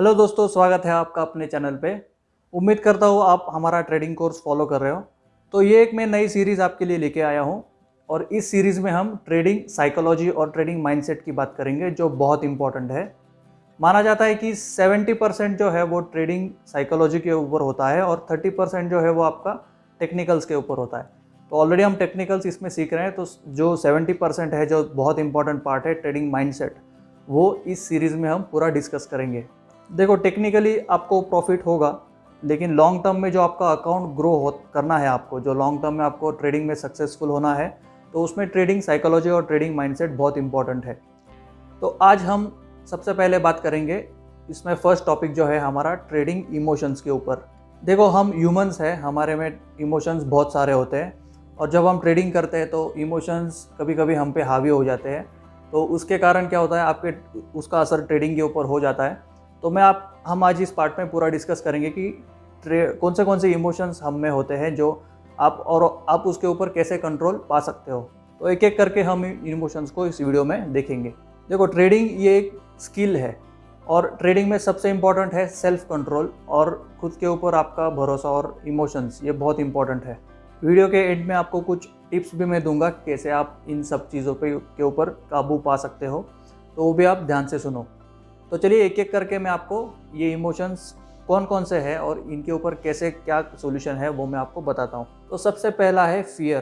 Hello दोस्तों, स्वागत है आपका अपने चैनल पे। उम्मीद करता हूँ आप हमारा ट्रेडिंग कोर्स फॉलो कर रहे हो। तो ये एक मैं नई सीरीज़ आपके लिए लेके आया हूँ और इस सीरीज़ में हम ट्रेडिंग साइकोलॉजी और ट्रेडिंग माइंडसेट की बात करेंगे, जो बहुत इंपॉर्टेंट है। माना जाता है कि 70 परसेंट जो है वो ट्रेडिंग साइकोलॉजी के ऊपर होता है और 30 परसेंट जो है वो आपका टेक्निकल्स के ऊपर होता है। तो ऑलरेडी हम टेक्निकल्स इसमें सीख रहे हैं तो जो 70 परसेंट है, जो बहुत इंपॉर्टेंट पार्ट है ट्रेडिंग माइंडसेट, वो इस सीरीज़ में हम पूरा डिस्कस करेंगे। देखो टेक्निकली आपको प्रॉफिट होगा, लेकिन लॉन्ग टर्म में जो आपका अकाउंट ग्रो हो, करना है आपको, जो लॉन्ग टर्म में आपको ट्रेडिंग में सक्सेसफुल होना है तो उसमें ट्रेडिंग साइकोलॉजी और ट्रेडिंग माइंडसेट बहुत इंपॉर्टेंट है। तो आज हम सबसे पहले बात करेंगे, इसमें फ़र्स्ट टॉपिक जो है हमारा ट्रेडिंग इमोशंस के ऊपर। देखो, हम ह्यूमंस हैं, हमारे में इमोशंस बहुत सारे होते हैं, और जब हम ट्रेडिंग करते हैं तो इमोशंस कभी कभी हम पे हावी हो जाते हैं तो उसके कारण क्या होता है, आपके, उसका असर ट्रेडिंग के ऊपर हो जाता है। तो मैं आप, हम आज इस पार्ट में पूरा डिस्कस करेंगे कि कौन से कौन से इमोशंस हम में होते हैं जो आप और आप उसके ऊपर कैसे कंट्रोल पा सकते हो। तो एक एक करके हम इन इमोशंस को इस वीडियो में देखेंगे। देखो ट्रेडिंग ये एक स्किल है और ट्रेडिंग में सबसे इंपॉर्टेंट है सेल्फ कंट्रोल और खुद के ऊपर आपका भरोसा और इमोशंस ये बहुत इंपॉर्टेंट है। वीडियो के एंड में आपको कुछ टिप्स भी मैं दूँगा कैसे आप इन सब चीज़ों पे, के ऊपर काबू पा सकते हो। तो वो भी आप ध्यान से सुनो। तो चलिए एक एक करके मैं आपको ये इमोशंस कौन कौन से हैं और इनके ऊपर कैसे क्या सोल्यूशन है वो मैं आपको बताता हूँ। तो सबसे पहला है फियर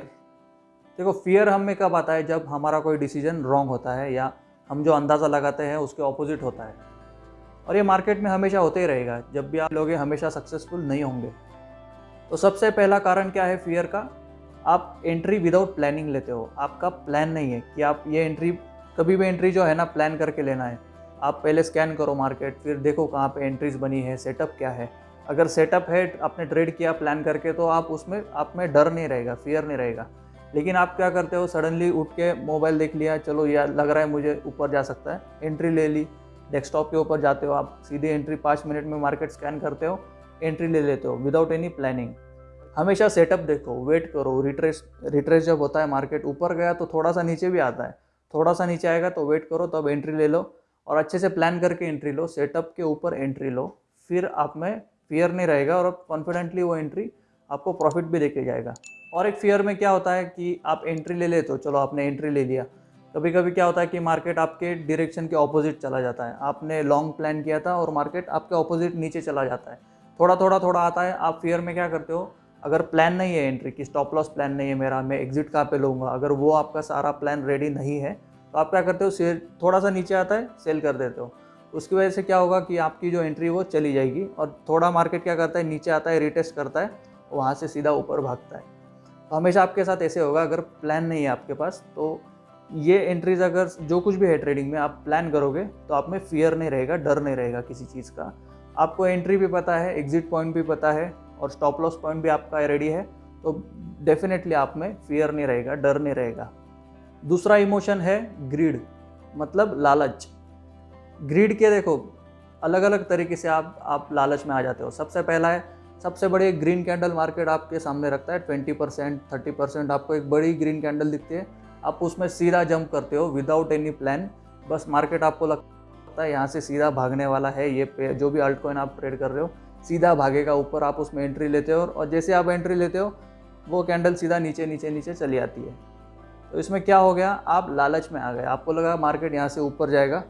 देखो फियर हमें कब आता है? जब हमारा कोई डिसीज़न रॉन्ग होता है या हम जो अंदाज़ा लगाते हैं उसके ऑपोजिट होता है। और ये मार्केट में हमेशा होते ही रहेगा। जब भी आप लोग हमेशा सक्सेसफुल नहीं होंगे। तो सबसे पहला कारण क्या है फियर का? आप एंट्री विदाउट प्लानिंग लेते हो। आपका प्लान नहीं है कि आप ये एंट्री कभी भी एंट्री जो है ना प्लान करके लेना है। आप पहले स्कैन करो मार्केट फिर देखो कहाँ पे एंट्रीज बनी है सेटअप क्या है। अगर सेटअप है, आपने ट्रेड किया प्लान करके तो आप उसमें, आप में डर नहीं रहेगा फियर नहीं रहेगा। लेकिन आप क्या करते हो सडनली उठ के मोबाइल देख लिया, चलो यार लग रहा है मुझे ऊपर जा सकता है एंट्री ले ली डेस्कटॉप के ऊपर जाते हो आप, सीधे एंट्री पाँच मिनट में मार्केट स्कैन करते हो एंट्री ले लेते हो विदाउट एनी प्लानिंग हमेशा सेटअप देखो वेट करो रिट्रेस रिट्रेस जब होता है मार्केट ऊपर गया तो थोड़ा सा नीचे भी आता है, थोड़ा सा नीचे आएगा तो वेट करो, तब एंट्री ले लो। और अच्छे से प्लान करके एंट्री लो सेटअप के ऊपर एंट्री लो, फिर आप में फियर नहीं रहेगा और कॉन्फिडेंटली वो एंट्री आपको प्रॉफिट भी देके जाएगा। और एक फियर में क्या होता है कि आप एंट्री ले लेते हो, चलो आपने एंट्री ले लिया। कभी कभी क्या होता है कि मार्केट आपके डायरेक्शन के ऑपोजिट चला जाता है। आपने लॉन्ग प्लान किया था और मार्केट आपके ऑपोजिट नीचे चला जाता है। थोड़ा थोड़ा थोड़ा आता है, आप फियर में क्या करते हो? अगर प्लान नहीं है एंट्री की स्टॉप लॉस प्लान नहीं है मेरा, मैं एग्जिट कहाँ पे लूँगा? अगर वो आपका सारा प्लान रेडी नहीं है तो आप क्या करते हो? सेल थोड़ा सा नीचे आता है सेल कर देते हो। उसकी वजह से क्या होगा कि आपकी जो एंट्री वो चली जाएगी और थोड़ा मार्केट क्या करता है? नीचे आता है रिटेस्ट करता है, वहाँ से सीधा ऊपर भागता है। तो हमेशा आपके साथ ऐसे होगा, अगर प्लान नहीं है आपके पास तो ये एंट्रीज अगर जो कुछ भी है ट्रेडिंग में आप प्लान करोगे तो आप में फियर नहीं रहेगा, डर नहीं रहेगा किसी चीज़ का। आपको एंट्री भी पता है एग्जिट पॉइंट भी पता है और स्टॉप लॉस पॉइंट भी आपका रेडी है तो डेफिनेटली आप में फियर नहीं रहेगा, डर नहीं रहेगा। दूसरा इमोशन है ग्रीड मतलब लालच। ग्रीड के देखो अलग अलग तरीके से आप आप लालच में आ जाते हो। सबसे पहला है, सबसे बड़ी ग्रीन कैंडल मार्केट आपके सामने रखता है, ट्वेंटी परसेंट, थर्टी परसेंट, आपको एक बड़ी ग्रीन कैंडल दिखती है। आप उसमें सीधा जंप करते हो, विदाउट एनी प्लान। बस मार्केट आपको लगता है, यहाँ से सीधा भागने वाला है, ये जो भी अल्ट कॉइन आप ट्रेड कर रहे हो, सीधा भागेगा ऊपर, आप उसमें एंट्री लेते हो और जैसे आप एंट्री लेते हो, वो कैंडल सीधा नीचे नीचे नीचे चली आती है। तो इसमें क्या हो गया? आप लालच में आ गए। आपको लगा मार्केट यहाँ से ऊपर जाएगा।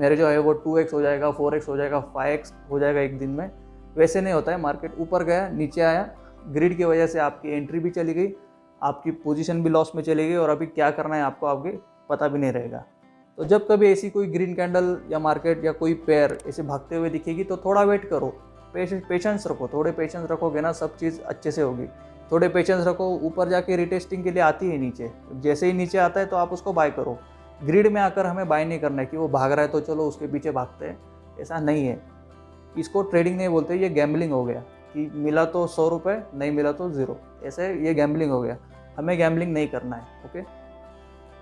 मेरे जो है वो टू एक्स हो जाएगा फोर एक्स हो जाएगा फाइव एक्स हो जाएगा एक दिन में। वैसे नहीं होता है। मार्केट ऊपर गया, नीचे आया। ग्रिड की वजह से आपकी एंट्री भी चली गई। आपकी पोजीशन भी लॉस में चली गई और अभी क्या करना है आपको आपके पता भी नहीं रहेगा। तो जब कभी ऐसी कोई ग्रीन कैंडल या मार्केट या कोई पेयर ऐसे भागते हुए दिखेगी तो थोड़ा वेट करो। पेशेंस रखो। थोड़े पेशेंस रखोगे ना, सब चीज़ अच्छे से होगी। थोड़े पेशेंस रखो, ऊपर जाके रिटेस्टिंग के लिए आती है नीचे। जैसे ही नीचे आता है तो आप उसको बाय करो। ग्रिड में आकर हमें बाय नहीं करना है कि वो भाग रहा है तो चलो उसके पीछे भागते हैं। ऐसा नहीं है। इसको ट्रेडिंग नहीं बोलते, ये गैम्बलिंग हो गया कि मिला तो सौ रुपये नहीं मिला तो ज़ीरो ऐसे ये गैम्बलिंग हो गया। हमें गैम्बलिंग नहीं करना है ओके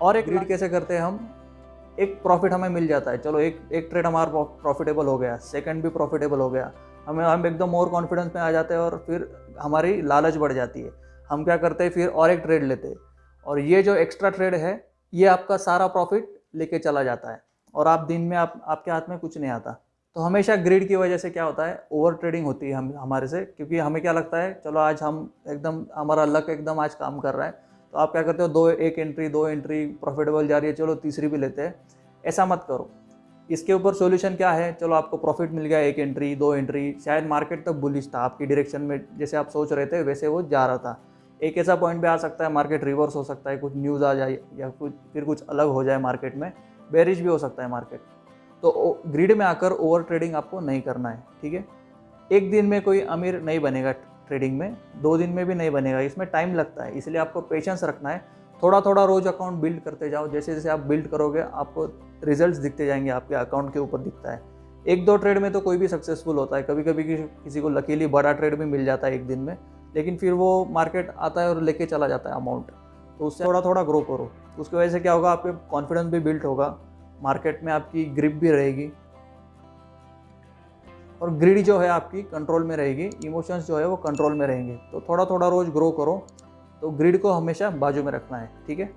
और एक रीड कैसे करते हैं हम? एक प्रॉफिट हमें मिल जाता है। चलो एक एक ट्रेड हमारा प्रॉफिटेबल हो गया। सेकंड भी प्रॉफिटेबल हो गया। हमें हम एकदम मोर कॉन्फिडेंस में आ जाते हैं और फिर हमारी लालच बढ़ जाती है। हम क्या करते हैं, फिर और एक ट्रेड लेते हैं। और ये जो एक्स्ट्रा ट्रेड है, ये आपका सारा प्रॉफिट लेके चला जाता है। और आप दिन में आप आपके हाथ में कुछ नहीं आता। तो हमेशा ग्रिड की वजह से क्या होता है ओवर ट्रेडिंग होती है हम हमारे से। क्योंकि हमें क्या लगता है, चलो आज हम एकदम हमारा लक एकदम आज काम कर रहा है। तो आप क्या करते हो, दो एक एंट्री दो एंट्री प्रॉफिटेबल जा रही है, चलो तीसरी भी लेते हैं। ऐसा मत करो। इसके ऊपर सॉल्यूशन क्या है? चलो आपको प्रॉफिट मिल गया, एक एंट्री दो एंट्री शायद मार्केट तक बुलिश था। आपकी डायरेक्शन में जैसे आप सोच रहे थे, वैसे वो जा रहा था। एक ऐसा पॉइंट भी आ सकता है मार्केट रिवर्स हो सकता है, कुछ न्यूज़ आ जाए या कुछ, फिर कुछ अलग हो जाए मार्केट में बेरिश भी हो सकता है मार्केट तो ग्रिड में आकर ओवर ट्रेडिंग आपको नहीं करना है, ठीक है? एक दिन में कोई अमीर नहीं बनेगा ट्रेडिंग में, दो दिन में भी नहीं बनेगा, इसमें टाइम लगता है, इसलिए आपको पेशेंस रखना है। थोड़ा थोड़ा रोज अकाउंट बिल्ड करते जाओ। जैसे जैसे आप बिल्ड करोगे, आपको रिजल्ट्स दिखते जाएँगे, आपके अकाउंट के ऊपर दिखता है। एक दो ट्रेड में तो कोई भी सक्सेसफुल होता है। कभी कभी किसी को लकीली बड़ा ट्रेड भी मिल जाता है एक दिन में, लेकिन फिर वो मार्केट आता है और लेके चला जाता है अमाउंट। तो उससे थोड़ा थोड़ा ग्रो करो। उसकी वजह से क्या होगा, आपके कॉन्फिडेंस भी बिल्ड होगा, मार्केट में आपकी ग्रिप भी रहेगी। और ग्रिड जो है आपकी कंट्रोल में रहेगी, इमोशंस जो है वो कंट्रोल में रहेंगे। तो थोड़ा थोड़ा रोज ग्रो करो। तो ग्रिड को हमेशा बाजू में रखना है, ठीक है?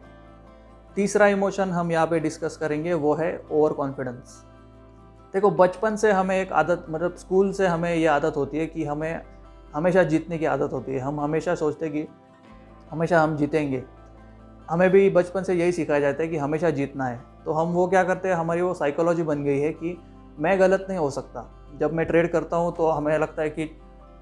तीसरा इमोशन हम यहाँ पे डिस्कस करेंगे, वो है ओवर कॉन्फिडेंस देखो, बचपन से हमें एक आदत मतलब स्कूल से हमें ये आदत होती है कि हमें हमेशा जीतने की आदत होती है। हम हमेशा सोचते हैं कि हमेशा हम जीतेंगे। हमें भी बचपन से यही सिखाया जाता है कि हमेशा जीतना है। तो हम वो क्या करते हैं, हमारी वो साइकोलॉजी बन गई है कि मैं गलत नहीं हो सकता। जब मैं ट्रेड करता हूँ तो हमें लगता है कि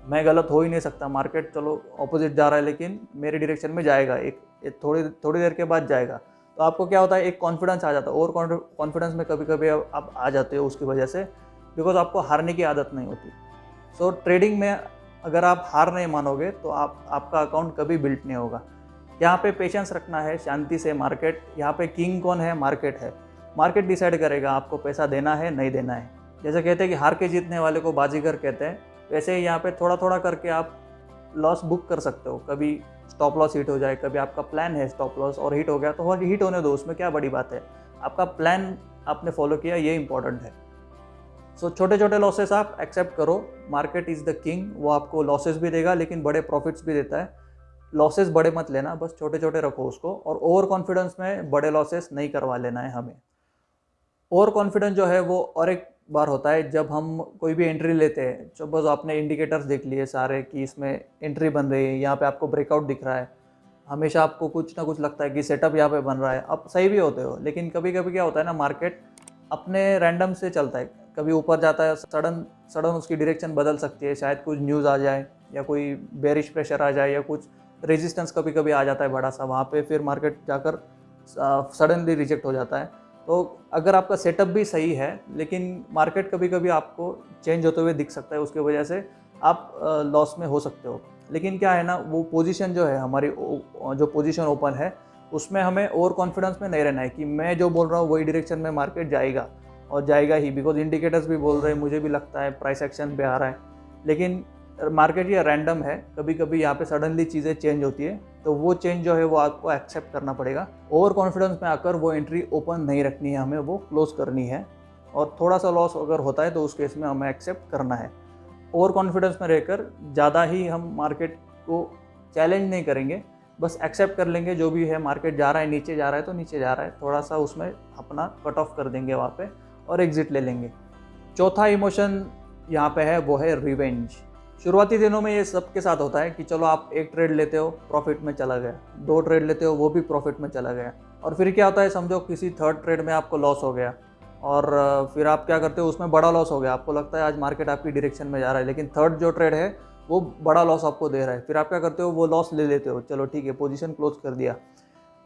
मैं गलत हो ही नहीं सकता। मार्केट चलो ऑपोजिट जा रहा है लेकिन मेरे डायरेक्शन में जाएगा। एक, एक थोड़ी थोड़ी देर के बाद जाएगा। तो आपको क्या होता है एक कॉन्फिडेंस आ जाता है। और कॉन्फिडेंस में कभी कभी आप आ जाते हो उसकी वजह से बिकॉज़ आपको हारने की आदत नहीं होती। सो so, ट्रेडिंग में अगर आप हार नहीं मानोगे तो आप आपका अकाउंट कभी बिल्ट नहीं होगा। यहाँ पे पेशेंस रखना है शांति से मार्केट यहाँ पे किंग कौन है? मार्केट है। मार्केट डिसाइड करेगा आपको पैसा देना है नहीं देना है। जैसे कहते हैं कि हार के जीतने वाले को बाजीगर कहते हैं वैसे यहाँ पे थोड़ा थोड़ा करके आप लॉस बुक कर सकते हो। कभी स्टॉप लॉस हिट हो जाए कभी आपका प्लान है स्टॉप लॉस और हिट हो गया तो हिट होने दो उसमें क्या बड़ी बात है? आपका प्लान आपने फॉलो किया ये इंपॉर्टेंट है। सो so, छोटे छोटे लॉसेस आप एक्सेप्ट करो। मार्केट इज़ द किंग वो आपको लॉसेस भी देगा लेकिन बड़े प्रॉफिट्स भी देता है। लॉसेस बड़े मत लेना बस छोटे छोटे रखो उसको और ओवर कॉन्फिडेंस में बड़े लॉसेस नहीं करवा लेना है हमें। ओवर कॉन्फिडेंस जो है वो और एक बार होता है, जब हम कोई भी एंट्री लेते हैं, जो बस आपने इंडिकेटर्स देख लिए सारे कि इसमें एंट्री बन रही है, यहाँ पे आपको ब्रेकआउट दिख रहा है, हमेशा आपको कुछ ना कुछ लगता है कि सेटअप यहाँ पे बन रहा है। अब सही भी होते हो, लेकिन कभी कभी क्या होता है ना मार्केट अपने रैंडम से चलता है। कभी ऊपर जाता है सडन सडन उसकी डायरेक्शन बदल सकती है, शायद कुछ न्यूज़ आ जाए, या कोई बेरिश प्रेशर आ जाए, या कुछ रेजिस्टेंस कभी कभी आ जाता है बड़ा सा, वहाँ पे फिर मार्केट जाकर सडनली रिजेक्ट हो जाता है। तो अगर आपका सेटअप भी सही है, लेकिन मार्केट कभी कभी आपको चेंज होते हुए दिख सकता है, उसकी वजह से आप लॉस में हो सकते हो। लेकिन क्या है ना, वो पोजीशन जो है, हमारी जो पोजीशन ओपन है, उसमें हमें ओवर कॉन्फिडेंस में नहीं रहना है कि मैं जो बोल रहा हूँ, वही डायरेक्शन में मार्केट जाएगा और जाएगा ही बिकॉज़ इंडिकेटर्स भी बोल रहे हैं, मुझे भी लगता है प्राइस एक्शन पे आ रहा है। लेकिन मार्केट ये रैंडम है कभी कभी यहाँ पे सडनली चीज़ें चेंज होती है तो वो चेंज जो है वो आपको एक्सेप्ट करना पड़ेगा। ओवर कॉन्फिडेंस में आकर वो एंट्री ओपन नहीं रखनी है हमें, वो क्लोज करनी है। और थोड़ा सा लॉस अगर होता है तो उस केस में हमें एक्सेप्ट करना है। ओवर कॉन्फिडेंस में रहकर ज़्यादा ही हम मार्केट को चैलेंज नहीं करेंगे, बस एक्सेप्ट कर लेंगे, जो भी है मार्केट जा रहा है, नीचे जा रहा है तो नीचे जा रहा है थोड़ा सा उसमें अपना कट ऑफ़ कर देंगे वहाँ पे और एग्ज़िट ले लेंगे। चौथा इमोशन यहाँ पे है, वो है रिवेंज शुरुआती दिनों में ये सबके साथ होता है कि चलो आप एक ट्रेड लेते हो प्रॉफिट में चला गया। दो ट्रेड लेते हो, वो भी प्रॉफिट में चला गया। और फिर क्या होता है समझो किसी थर्ड ट्रेड में आपको लॉस हो गया। और फिर आप क्या करते हो, उसमें बड़ा लॉस हो गया। आपको लगता है आज मार्केट आपकी डायरेक्शन में जा रहा है, लेकिन थर्ड जो ट्रेड है, वो बड़ा लॉस आपको दे रहा है। फिर आप क्या करते हो, वो लॉस ले लेते हो। चलो ठीक है पोजीशन क्लोज कर दिया।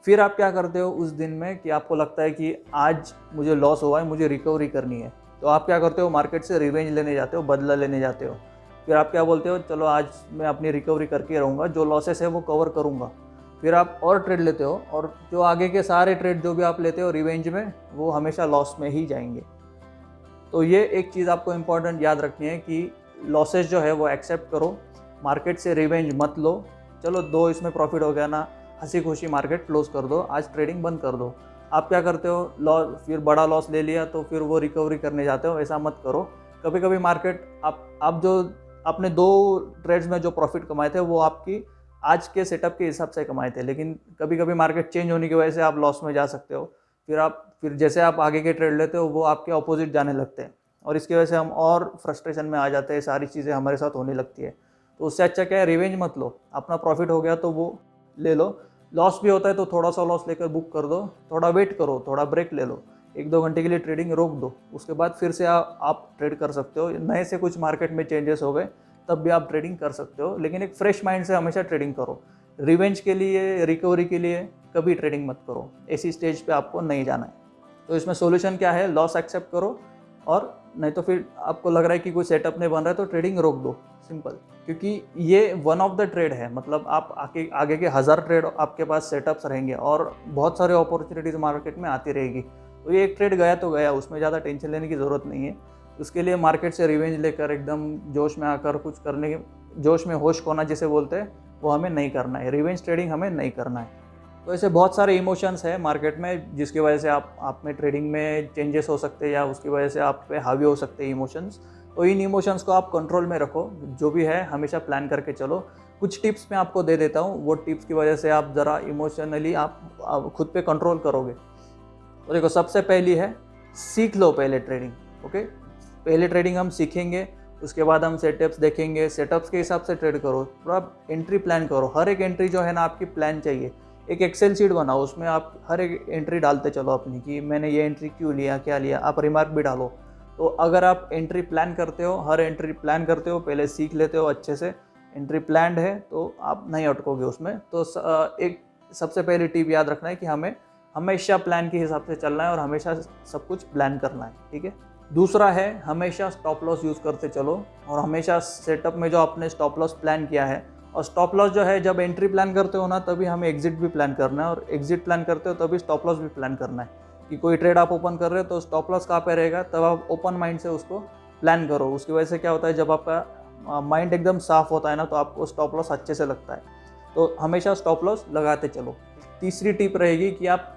फिर आप क्या करते हो, उस दिन में कि आपको लगता है कि आज मुझे लॉस हुआ है, मुझे रिकवरी करनी है। तो आप क्या करते हो मार्केट से रिवेंज लेने जाते हो, बदला लेने जाते हो। फिर आप क्या बोलते हो, चलो आज मैं अपनी रिकवरी करके रहूँगा, जो लॉसेस है वो कवर करूँगा। फिर आप और ट्रेड लेते हो और जो आगे के सारे ट्रेड जो भी आप लेते हो रिवेंज में, वो हमेशा लॉस में ही जाएँगे। तो ये एक चीज़ आपको इंपॉर्टेंट याद रखनी है कि लॉसेस जो है वो एक्सेप्ट करो मार्केट से रिवेंज मत लो। चलो दो इसमें प्रॉफिट हो गया ना हँसी खुशी मार्केट क्लोज कर दो, आज ट्रेडिंग बंद कर दो। आप क्या करते हो लॉस फिर बड़ा लॉस ले लिया तो फिर वो रिकवरी करने जाते हो, ऐसा मत करो। कभी कभी मार्केट आप आप जो आपने दो ट्रेड्स में जो प्रॉफिट कमाए थे, वो आपकी आज के सेटअप के हिसाब से कमाए थे। लेकिन कभी कभी मार्केट चेंज होने की वजह से आप लॉस में जा सकते हो। फिर आप, फिर जैसे आप आगे के ट्रेड लेते हो, वो आपके अपोजिट जाने लगते हैं। और इसकी वजह से हम और फ्रस्ट्रेशन में आ जाते हैं, सारी चीज़ें हमारे साथ होने लगती है। तो उससे अच्छा क्या है रिवेंज मत लो। अपना प्रॉफिट हो गया तो वो ले लो। लॉस भी होता है तो थोड़ा सा लॉस लेकर बुक कर दो। थोड़ा वेट करो, थोड़ा ब्रेक ले लो। एक दो घंटे के लिए ट्रेडिंग रोक दो। उसके बाद फिर से आ, आप ट्रेड कर सकते हो। नए से कुछ मार्केट में चेंजेस हो गए तब भी आप ट्रेडिंग कर सकते हो। लेकिन एक फ्रेश माइंड से हमेशा ट्रेडिंग करो। रिवेंज के लिए रिकवरी के लिए कभी ट्रेडिंग मत करो। ऐसी स्टेज पे आपको नहीं जाना है। तो इसमें सोल्यूशन क्या है? लॉस एक्सेप्ट करो और नहीं तो फिर आपको लग रहा है कि कोई सेटअप नहीं बन रहा है तो ट्रेडिंग रोक दो। सिंपल क्योंकि ये वन ऑफ़ द ट्रेड है। मतलब आप आगे आगे के हज़ार ट्रेड आपके पास सेटअप्स रहेंगे और बहुत सारे अपॉर्चुनिटीज़ मार्केट में आती रहेगी। तो ये एक ट्रेड गया तो गया उसमें ज़्यादा टेंशन लेने की ज़रूरत नहीं है। उसके लिए मार्केट से रिवेंज लेकर एकदम जोश में आकर कुछ करने के जोश में होश खोना जिसे बोलते हैं वो हमें नहीं करना है। रिवेंज ट्रेडिंग हमें नहीं करना है। तो ऐसे बहुत सारे इमोशंस है मार्केट में जिसकी वजह से आप आप में ट्रेडिंग में चेंजेस हो सकते हैं या उसकी वजह से आप पे हावी हो सकते हैं इमोशंस तो इन इमोशंस को आप कंट्रोल में रखो जो भी है हमेशा प्लान करके चलो। कुछ टिप्स मैं आपको दे देता हूँ वो टिप्स की वजह से आप ज़रा इमोशनली आप, आप खुद पे कंट्रोल करोगे। तो देखो, सबसे पहली है, सीख लो पहले ट्रेडिंग ओके पहले ट्रेडिंग हम सीखेंगे, उसके बाद हम सेटअप्स देखेंगे। सेटअप्स के हिसाब से ट्रेड करो पूरा एंट्री प्लान करो। हर एक एंट्री जो है ना, आपकी प्लान चाहिए। एक एक्सेल शीट बनाओ, उसमें आप हर एक एंट्री डालते चलो अपनी कि मैंने ये एंट्री क्यों लिया, क्या लिया, आप रिमार्क भी डालो। तो अगर आप एंट्री प्लान करते हो, हर एंट्री प्लान करते हो, पहले सीख लेते हो अच्छे से एंट्री प्लान है तो आप नहीं अटकोगे उसमें। तो एक, सबसे पहली टिप याद रखना है कि हमें हमेशा प्लान के हिसाब से चलना है और हमेशा सब कुछ प्लान करना है, ठीक है? दूसरा है, हमेशा स्टॉप लॉस यूज़ करते चलो और हमेशा सेटअप में जो आपने स्टॉप लॉस प्लान किया है और स्टॉप लॉस जो है, जब एंट्री प्लान करते हो ना, तभी हमें एग्जिट भी प्लान करना है और एग्जिट प्लान करते हो, तभी स्टॉप लॉस भी प्लान करना है। कि कोई ट्रेड आप ओपन कर रहे हो तो स्टॉप लॉस कहाँ पे रहेगा? तब आप ओपन माइंड से उसको प्लान करो। उसकी वजह से क्या होता है, जब आपका माइंड एकदम साफ़ होता है ना तो आपको स्टॉप लॉस अच्छे से लगता है। तो हमेशा स्टॉप लॉस लगाते चलो। तीसरी टिप रहेगी कि आप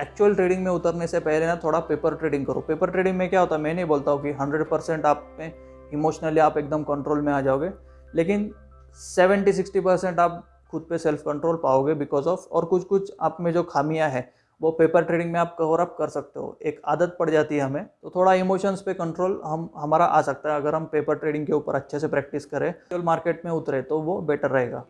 एक्चुअल ट्रेडिंग में उतरने से पहले ना थोड़ा पेपर ट्रेडिंग करो। पेपर ट्रेडिंग में क्या होता है, मैं नहीं बोलता हूँ कि हंड्रेड परसेंट आप में इमोशनली आप एकदम कंट्रोल में आ जाओगे, लेकिन सेवेंटी सिक्सटी परसेंट आप खुद पे सेल्फ कंट्रोल पाओगे बिकॉज़ ऑफ़ और कुछ कुछ आप में जो खामियाँ हैं, वो पेपर ट्रेडिंग में आप कवर अप कर सकते हो। एक आदत पड़ जाती है हमें तो थोड़ा इमोशंस पे कंट्रोल हम, हमारा आ सकता है, अगर हम पेपर ट्रेडिंग के ऊपर अच्छे से प्रैक्टिस करें मार्केट में उतरे तो वो बेटर रहेगा।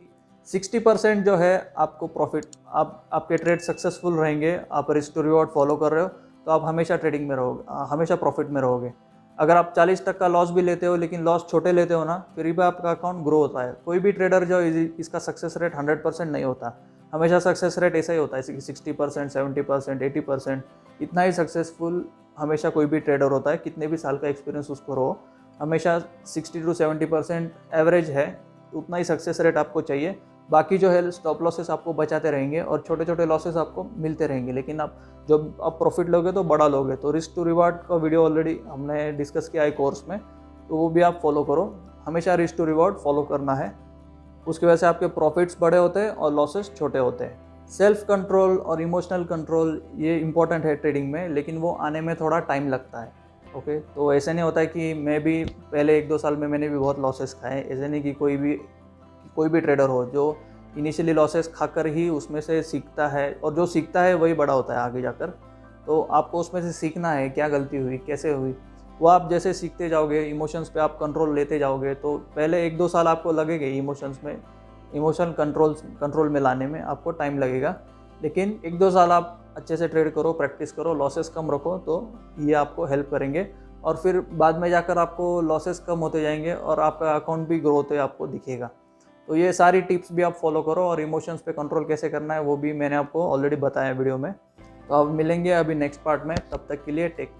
सिक्सटी परसेंट जो है आपको प्रॉफिट, आप, आपके ट्रेड सक्सेसफुल रहेंगे, आप रिस्क टू रिवॉर्ड फॉलो कर रहे हो तो आप हमेशा ट्रेडिंग में रहोगे हमेशा प्रॉफिट में रहोगे। अगर आप 40 तक का लॉस भी लेते हो, लेकिन लॉस छोटे लेते हो ना, फिर भी आपका अकाउंट ग्रो होता है। कोई भी ट्रेडर जो इसका सक्सेस रेट 100 परसेंट नहीं होता। हमेशा सक्सेस रेट ऐसा ही होता है sixty percent, seventy percent, eighty percent, इतना ही सक्सेसफुल हमेशा कोई भी ट्रेडर होता है, कितने भी साल का एक्सपीरियंस उसको रहो, हमेशा sixty to seventy percent average है, उतना ही सक्सेस रेट आपको चाहिए। बाकी जो है स्टॉप लॉसेस आपको बचाते रहेंगे और छोटे छोटे लॉसेस आपको मिलते रहेंगे। लेकिन आप, जब आप प्रॉफिट लोगे तो बड़ा लोगे तो रिस्क टू रिवार्ड का वीडियो ऑलरेडी हमने डिस्कस किया है कोर्स में तो वो भी आप फॉलो करो। हमेशा रिस्क टू रिवॉर्ड फॉलो करना है। उसकी वजह से आपके प्रॉफिट्स बड़े होते हैं और लॉसेस छोटे होते हैं। सेल्फ कंट्रोल और इमोशनल कंट्रोल ये इंपॉर्टेंट है ट्रेडिंग में, लेकिन वो आने में थोड़ा टाइम लगता है। ओके तो ऐसे नहीं होता है कि मैं भी, पहले एक दो साल में मैंने भी बहुत लॉसेस खाए, ऐसे नहीं कि कोई भी कोई भी ट्रेडर हो, जो इनिशियली लॉसेस खाकर ही उसमें से सीखता है, और जो सीखता है वही बड़ा होता है आगे जाकर। तो आपको उसमें से सीखना है, क्या गलती हुई, कैसे हुई। वो आप जैसे सीखते जाओगे इमोशंस पे आप कंट्रोल लेते जाओगे तो पहले एक दो साल आपको लगेंगे इमोशंस में। इमोशन कंट्रोल कंट्रोल में लाने में आपको टाइम लगेगा। लेकिन एक दो साल आप अच्छे से ट्रेड करो प्रैक्टिस करो लॉसेस कम रखो तो ये आपको हेल्प करेंगे। और फिर बाद में जाकर आपको लॉसेस कम होते जाएँगे, और आपका अकाउंट भी ग्रो होते आपको दिखेगा। तो ये सारी टिप्स भी आप फॉलो करो और इमोशंस पे कंट्रोल कैसे करना है वो भी मैंने आपको ऑलरेडी बताया वीडियो में। तो अब मिलेंगे अभी नेक्स्ट पार्ट में, तब तक के लिए टेक